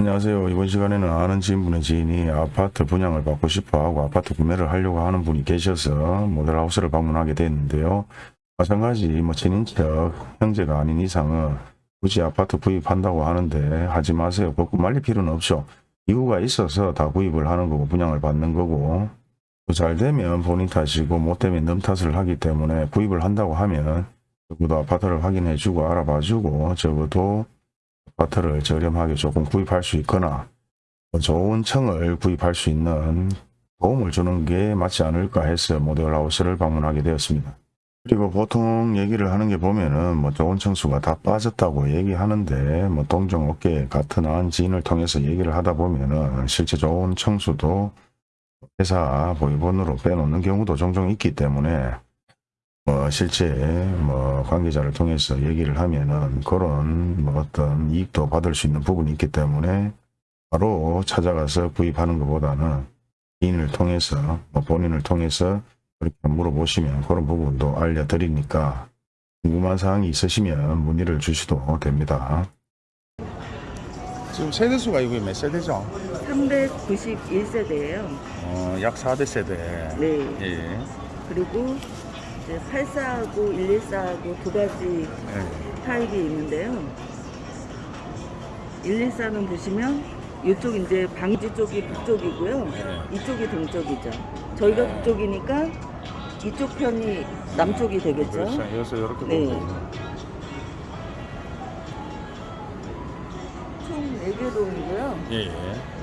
안녕하세요. 이번 시간에는 아는 지인분의 지인이 아파트 분양을 받고 싶어 하고 아파트 구매를 하려고 하는 분이 계셔서 모델하우스를 방문하게 됐는데요. 마찬가지 뭐 친인척 형제가 아닌 이상은 굳이 아파트 구입한다고 하는데 하지 마세요. 벚꽃 말릴 필요는 없죠. 이유가 있어서 다 구입을 하는 거고 분양을 받는 거고 잘 되면 본인 탓이고 못 되면 남 탓을 하기 때문에 구입을 한다고 하면 적어도 아파트를 확인해주고 알아봐주고 적어도 아파트를 저렴하게 조금 구입할 수 있거나 뭐 좋은 청을 구입할 수 있는 도움을 주는 게 맞지 않을까 해서 모델하우스를 방문하게 되었습니다. 그리고 보통 얘기를 하는 게 보면은 뭐 좋은 청수가 다 빠졌다고 얘기하는데 뭐 동종 업계 같은 한 지인을 통해서 얘기를 하다 보면은 실제 좋은 청수도 회사 보유본으로 빼놓는 경우도 종종 있기 때문에 뭐 실제 뭐 관계자를 통해서 얘기를 하면은 그런 뭐 어떤 이익도 받을 수 있는 부분이 있기 때문에 바로 찾아가서 구입하는 것보다는 지인을 통해서 뭐 본인을 통해서 그렇게 물어보시면 그런 부분도 알려드리니까 궁금한 사항이 있으시면 문의를 주셔도 됩니다. 지금 세대수가 이게 몇 세대죠? 391세대예요. 어, 약 4대 세대. 네. 예. 그리고 이제 84하고 114하고 두 가지 예. 타입이 있는데요. 114는 보시면 이쪽 이제 방지 쪽이 북쪽이고요. 네. 이쪽이 동쪽이죠. 저희가 북쪽이니까 이쪽 편이 남쪽이 되겠죠. 그렇죠. 여기서 이렇게 네. 총 4개 동이고요. 예.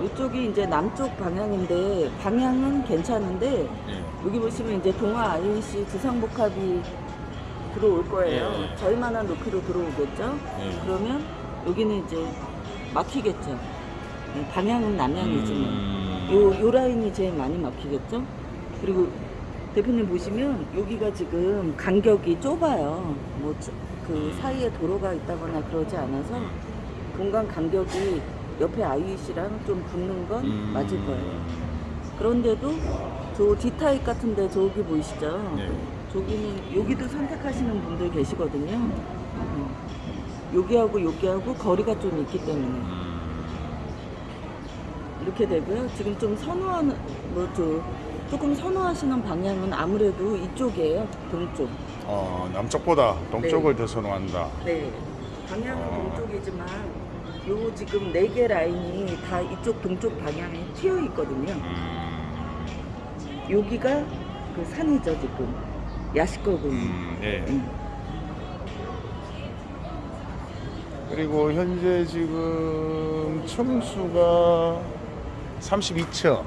예. 이쪽이 이제 남쪽 방향인데 방향은 괜찮은데 예. 여기 보시면 이제 동아 IEC 주상복합이 들어올 거예요. 예, 예. 저희만한 높이로 들어오겠죠. 예. 그러면 여기는 이제 막히겠죠. 예, 방향은 남향이지만 음. 요, 요 라인이 제일 많이 막히겠죠. 그리고 대표님 보시면 여기가 지금 간격이 좁아요. 뭐 그 사이에 도로가 있다거나 그러지 않아서 공간 간격이 옆에 IEC랑 좀 붙는 건 음. 맞을 거예요. 그런데도 저 D타입 같은데 저기 보이시죠? 예. 저기는 여기도 선택하시는 분들 계시거든요. 어. 여기하고 여기하고 거리가 좀 있기 때문에 음. 이렇게 되고요. 지금 좀 선호하는 뭐저 조금 선호하시는 방향은 아무래도 이쪽이에요. 동쪽. 어, 남쪽보다 동쪽을 네. 더 선호한다. 네. 방향은 어. 동쪽이지만 요 지금 네 개 라인이 다 이쪽 동쪽 방향에 튀어 있거든요. 음. 여기가 그 산이죠 지금 야시거군. 음. 예. 음. 그리고 현재 지금 층수가 32층,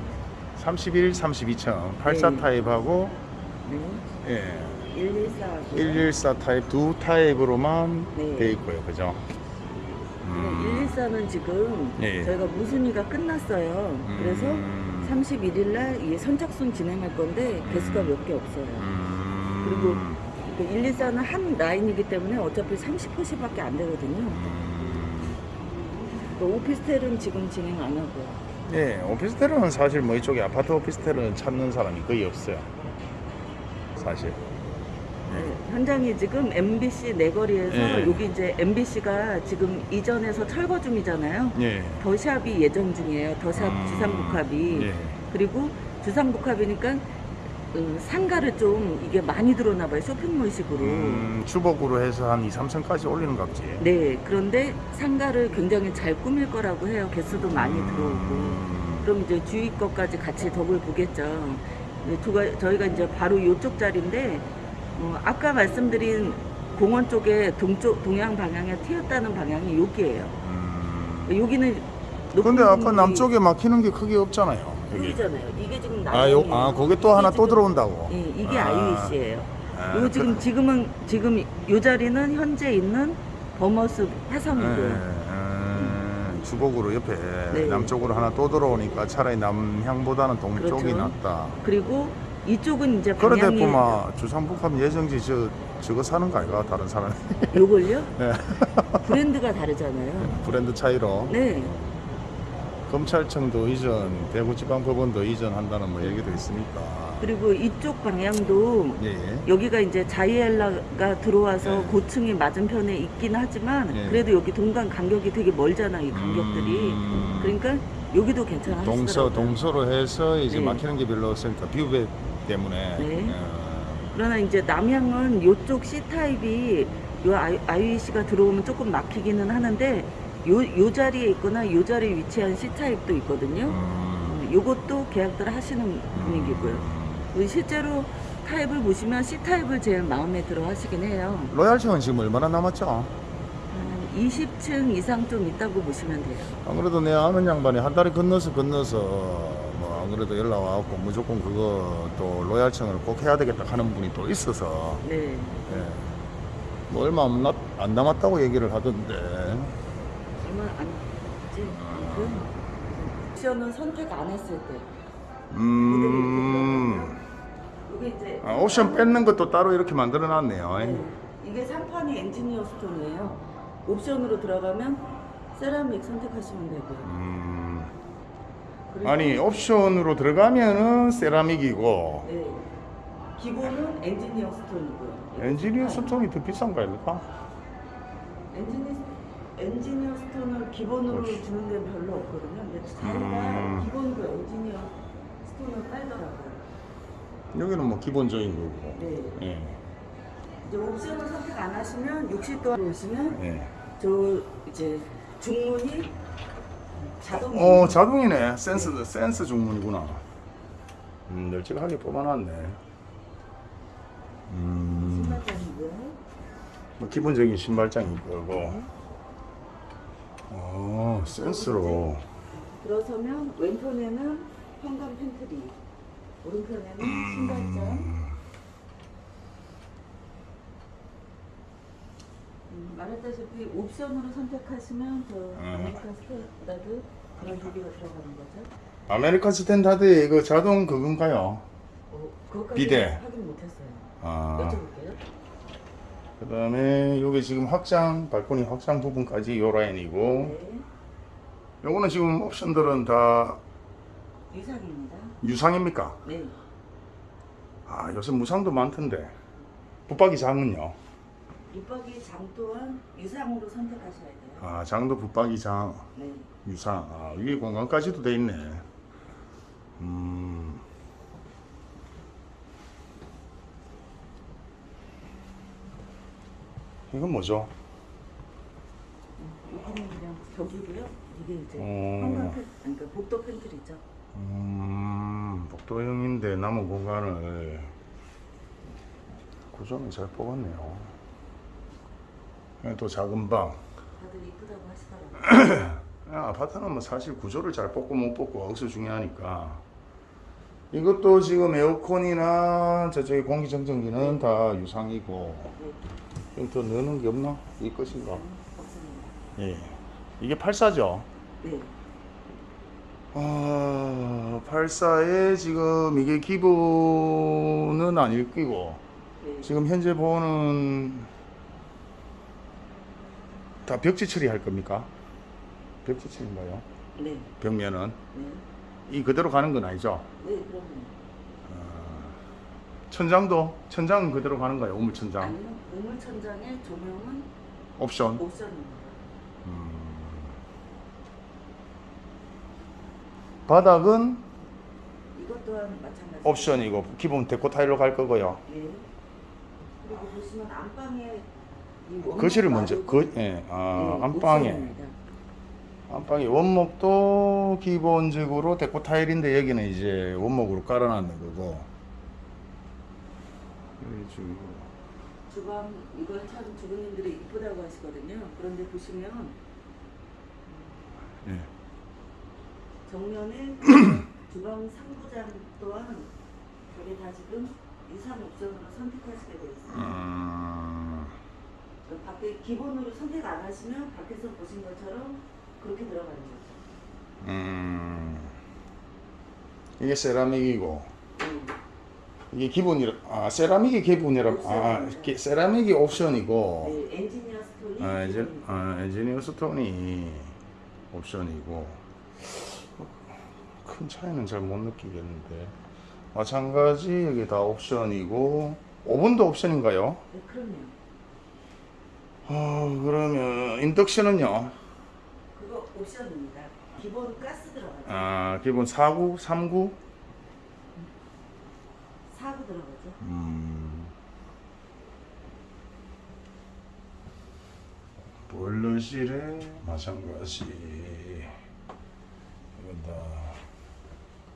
31, 32층, 84 네. 타입하고 네. 예, 114하고 114 타입 두 타입으로만 네. 돼 있고요, 그죠? 음. 114는 지금 예. 저희가 무순위가 끝났어요. 그래서 음. 31일 날이 선착순 진행할 건데 개수가 몇 개 없어요. 음. 그리고 그 114는 한 라인이기 때문에 어차피 30%밖에 안 되거든요. 음. 그 오피스텔은 지금 진행 안 하고요. 예, 오피스텔은 사실 뭐 이쪽에 아파트 오피스텔은 찾는 사람이 거의 없어요. 사실. 네, 현장이 지금 MBC 내거리에서 예. 여기 이제 MBC가 지금 이전에서 철거 중이잖아요. 예. 더샵이 예정 중이에요. 더샵 음. 주상복합이. 예. 그리고 주상복합이니까 음, 상가를 좀 이게 많이 들어오나 봐요. 쇼핑몰식으로. 음, 주복으로 해서 한 2, 3층까지 올리는 값지. 네, 그런데 상가를 굉장히 잘 꾸밀 거라고 해요. 개수도 많이 들어오고. 음. 그럼 이제 주위 것까지 같이 덕을 보겠죠. 네, 저희가 이제 바로 이쪽 자리인데, 어, 아까 말씀드린 공원 쪽에 동쪽, 동양 방향에 튀었다는 방향이 여기예요. 음. 여기는 근데 아까 남쪽에 막히는 게 크게 없잖아요. 여기. 보이잖아요. 이게 지금 아, 요. 아, 거기 또 하나 또 들어온다고. 예, 이게 아. IUC예요. 아, 요 지금 그- 지금은 지금 요 자리는 현재 있는 버머스 예, 화성이고요. 예, 주복으로 옆에 네. 남쪽으로 하나 또 들어오니까 차라리 남향보다는 동쪽이 그렇죠. 낫다. 그리고 이쪽은 이제 방향이 보마 주상복합 예정지 저 저거 사는 거 아이가 다른 사람 요걸요? 네. 브랜드가 다르잖아요. 브랜드 차이로 네. 검찰청도 이전, 대구지방법원도 이전한다는 뭐 얘기도 있으니까. 그리고 이쪽 방향도 예, 예. 여기가 이제 자이엘라가 들어와서 네. 고층이 맞은편에 있긴 하지만 네. 그래도 여기 동간 간격이 되게 멀잖아 이 간격들이 음. 그러니까 여기도 괜찮아 동서. 동서로 해서 이제 네. 막히는 게 별로 없으니까 뷰배 때문에. 네. 어, 그러나 이제 남향은 요쪽 C 타입이 요 IEC가 들어오면 조금 막히기는 하는데 요, 요 자리에 있거나 요 자리에 위치한 C 타입도 있거든요. 음, 음, 요것도 계약들을 하시는 분위기고요. 그리고 실제로 타입을 보시면 C 타입을 제일 마음에 들어 하시긴 해요. 로얄층은 지금 얼마나 남았죠? 한 20층 이상 좀 있다고 보시면 돼요. 안 그래도 내 아는 양반이 한 달에 건너서 건너서 뭐 안 그래도 연락 와갖고 무조건 그거 또 로얄층을 꼭 해야 되겠다 하는 분이 또 있어서 네. 예. 뭐 얼마 안, 남- 안 남았다고 얘기를 하던데 얼마 안? 그 옵션은 선택 안 했을 때. 음 이게 이제 아, 옵션 뺏는 것도 따로 이렇게 만들어 놨네요 네. 이게 상판이 엔지니어 스톤이에요. 옵션으로 들어가면 세라믹 선택하시면 되고요. 음, 아니 옵션으로 들어가면은 세라믹이고 네. 기본은 엔지니어 스톤이고요. 엔지니어 스톤이 더 비싼 거 아닙니까? 엔지니, 엔지니어 스톤을 기본으로 그렇지. 주는 데는 별로 없거든요. 근데 자기가 음. 기본 그 엔지니어 스톤을 깔더라고요. 여기는 뭐 기본적인 거고 네. 예. 이제 옵션을 선택 안 하시면 60도 오시면 예. 저 이제 중문이 자동 어 자동이네. 센스 센스 중문이구나. 음 널찍하게 뽑아놨네. 음. 신발장이고요. 뭐 기본적인 신발장이 거고 어 센스로. 들어서면 왼편에는 현관 팬트리, 오른편에는 신발장. 음, 말했다시피 옵션으로 선택하시면 저 아메리칸 스탠다드 그런 기기가 들어가는 거죠. 아메리칸 스탠다드의 그 자동 그건가요? 어, 그것까지 비대. 확인 못했어요. 아 여쭤볼게요. 그 다음에 여기 지금 확장 발코니 확장 부분까지 요 라인이고 네, 요거는 지금 옵션들은 다 유상입니다. 유상입니까? 네, 아 요새 무상도 많던데 붙박이 장은요? 밑박이 장 또한 유상으로 선택하셔야 돼요. 아 장도 붙박이 장 네. 유상 아 위에 공간까지도 돼 있네 음 이건 뭐죠? 여기는 그냥 벽이고요. 이게 이제 어. 현관 팬, 아니 그 복도 팬트리죠. 음 복도형인데 남은 공간을 구조는 잘 뽑았네요 예, 또 작은 방 다들 이쁘다고 하시더라고요. 야, 아파트는 뭐 사실 구조를 잘 뽑고 못 뽑고 억수 중요하니까 이것도 지금 에어컨이나 저쪽에 공기청정기는 다 유상이고 네, 좀더 넣는 게 없나? 이 것인가? 없습니다. 예 이게 84죠? 네, 아 84에 지금 이게 기본은 아닐 끼고 네. 지금 현재 보는 다 벽지 처리할 겁니까? 벽지 처리인가요? 네, 벽면은 네, 이 그대로 가는 건 아니죠? 네, 그럼요. 천장도 천장은 그대로 가는 거예요 우물 천장 아니요, 우물 천장의 조명은 옵션 옵션입니다. 바닥은 이것 또한 마찬가지. 옵션이고 기본 데코 타일로 갈 거고요 네. 그리고 보시면 안방에 거실을 먼저 그 예, 아, 네, 안방에 옵션입니다. 안방에 원목도 기본적으로 데코 타일인데 여기는 이제 원목으로 깔아놨는 거고 여기 지금 주방 이걸 참 주부님들이 이쁘다고 하시거든요. 그런데 보시면 예. 정면에 주방 상부장 또한 저게 다 지금 유상 옵션으로 선택하시게 되어 있어요. 음, 그 밖에 기본으로 선택 안 하시면 밖에서 보신 것처럼 그렇게 들어가는 거죠. 음, 이게 세라믹이고 네. 이게 기본이라 아 세라믹이 기본이라 아 기- 세라믹이 옵션이고 네, 엔지니어 스톤이 아, 엔지. 아 엔지니어 스톤이 옵션이고 큰 차이는 잘 못 느끼겠는데 마찬가지 여기 다 옵션이고 오븐도 옵션인가요? 네, 그럼요. 어, 그러면 인덕션은요? 그거 옵션입니다. 기본 가스 들어가죠. 아 기본 4구, 3구? 사고 들어가죠. 음. 보일러실에 마찬가지 이건 다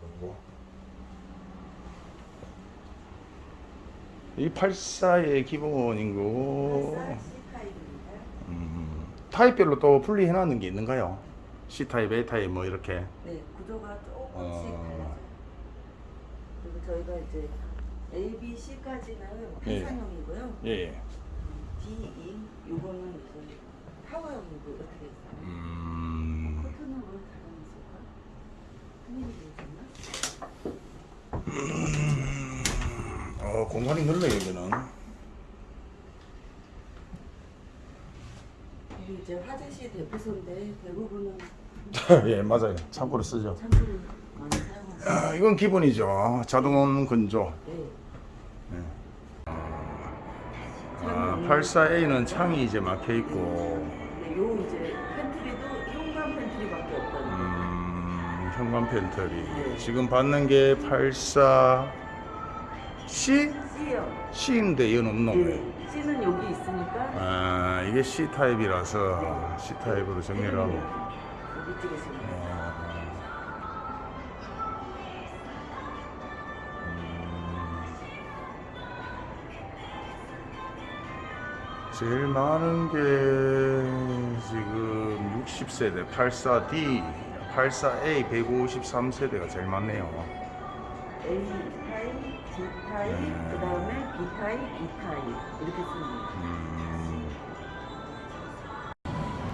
그리고 이 84의 기본인 거 타입별로 또 분리해 놨는 게 있는가요? C타입, A타입 뭐 이렇게 네, 구조가 조금씩 어. 달라져요. 그리고 저희가 이제 A, B, C까지는 예. 해상형이고요. 예, 예. D, E, 요거는 이제 타워형이고 이렇게 돼 있어요. 음, 커튼은 있을까? 큰일이 되셨나? 어, 공간이 넓네 여기는 이제 화재시 대표소인데 대부분은 예 맞아요 참고로 쓰죠 참고로 많이 사용하죠. 아, 이건 기본이죠 자동원 건조 네. 아, 84A는 창이 이제 막혀 있고 네, 요 이제 팬트리도 현관 팬트리밖에 없거든요. 음, 현관 팬트리 지금 받는 게 84C? C요. C인데 이건 없노 네. C는 여기 있으니까 아 이게 C 타입이라서 C 타입으로 정리를 하고 여기 찍으시면 돼요. 제일 많은 게 지금 60세대 84D, 84A 153세대가 제일 많네요. A 타입, D 타입, 네. 그 다음에 B 타입, E 타입 이렇게 쓰는 거예요. 음,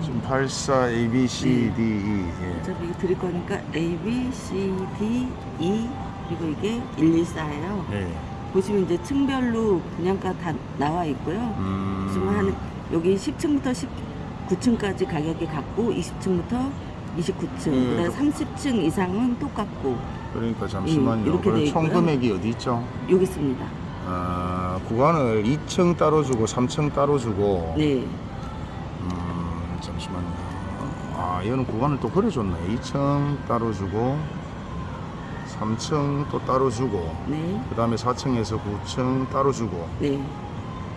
지금 84 A, B, C, D, E. 예. 어차피 이거 드릴 거니까 A, B, C, D, E 그리고 이게 114예요. 예. 보시면 이제 층별로 분양가 다 나와 있고요. 음, 지금 한 여기 10층부터 19층까지 가격이 같고 20층부터 29층, 음, 그다음 30층 이상은 똑같고 그러니까 잠시만요. 음, 이렇게 그럼 돼총 있고요. 금액이 어디 있죠? 여기 있습니다. 아, 구간을 2층 따로 주고 3층 따로 주고. 네, 음, 잠시만요. 아, 이거는 구간을 또 그려줬네. 2층 따로 주고, 3층 또 따로 주고, 네, 그 다음에 4층에서 9층 따로 주고, 네.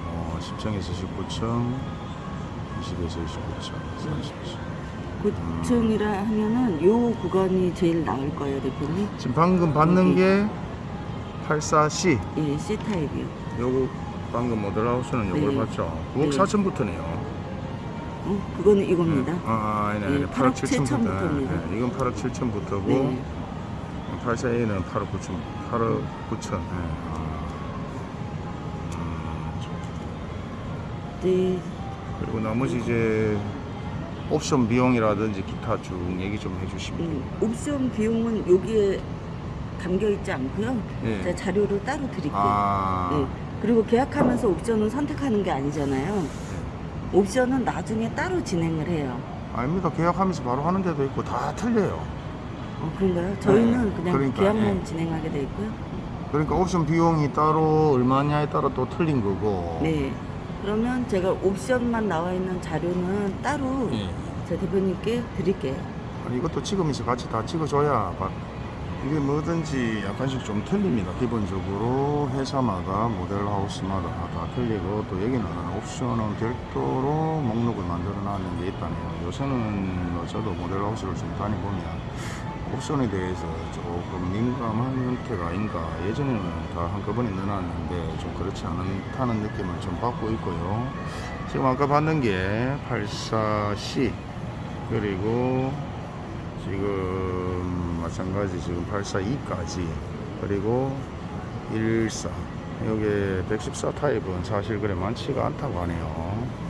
어, 10층에서 19층, 20에서 29층, 30층. 9층이라 하면은 요 구간이 제일 나을 거예요, 대표님. 지금 방금 받는. 게 84C. 예, C 타입이요. 요거 방금 모델하우스는 요걸 네. 봤죠. 9억 네. 4천부터네요. 어, 그거는 이겁니다. 아, 아, 아니네, 아니네. 네, 8억 8억 7천부터. 7천부터입니다. 네, 이건 8억 7천부터고, 네. 84A는 8억 9천, 8억 9천. 네. 그리고 나머지 이제 옵션 비용이라든지 기타 쭉 얘기 좀 해주시면 음, 됩니다. 옵션 비용은 여기에 담겨 있지 않고요. 예. 제가 자료를 따로 드릴게요. 아, 네. 그리고 계약하면서 옵션을 선택하는 게 아니잖아요. 옵션은 나중에 따로 진행을 해요. 아닙니다. 계약하면서 바로 하는 데도 있고 다 틀려요. 어, 그런가요? 저희는 네, 그냥 그러니까, 계약만 예. 진행하게 돼 있고요. 그러니까 옵션 비용이 따로 얼마냐에 따라 또 틀린 거고. 네. 그러면 제가 옵션만 나와 있는 자료는 따로 예. 제 대표님께 드릴게요. 아니, 이것도 찍으면서 같이 다 찍어줘야 봐. 이게 뭐든지 약간씩 좀 틀립니다. 기본적으로 회사마다 모델하우스마다 다 틀리고 또 여기는 옵션은 별도로 목록을 만들어 놨는 게 있다네요. 요새는 뭐 저도 모델하우스를 좀 다니보면 옵션에 대해서 조금 민감한 형태가 아닌가. 예전에는 다 한꺼번에 넣어놨는데 좀 그렇지 않다는 느낌을 좀 받고 있고요. 지금 아까 봤는 게 84C 그리고 지금 마찬가지 지금 842까지. 그리고 114 여기 114 타입은 사실 그래 많지가 않다고 하네요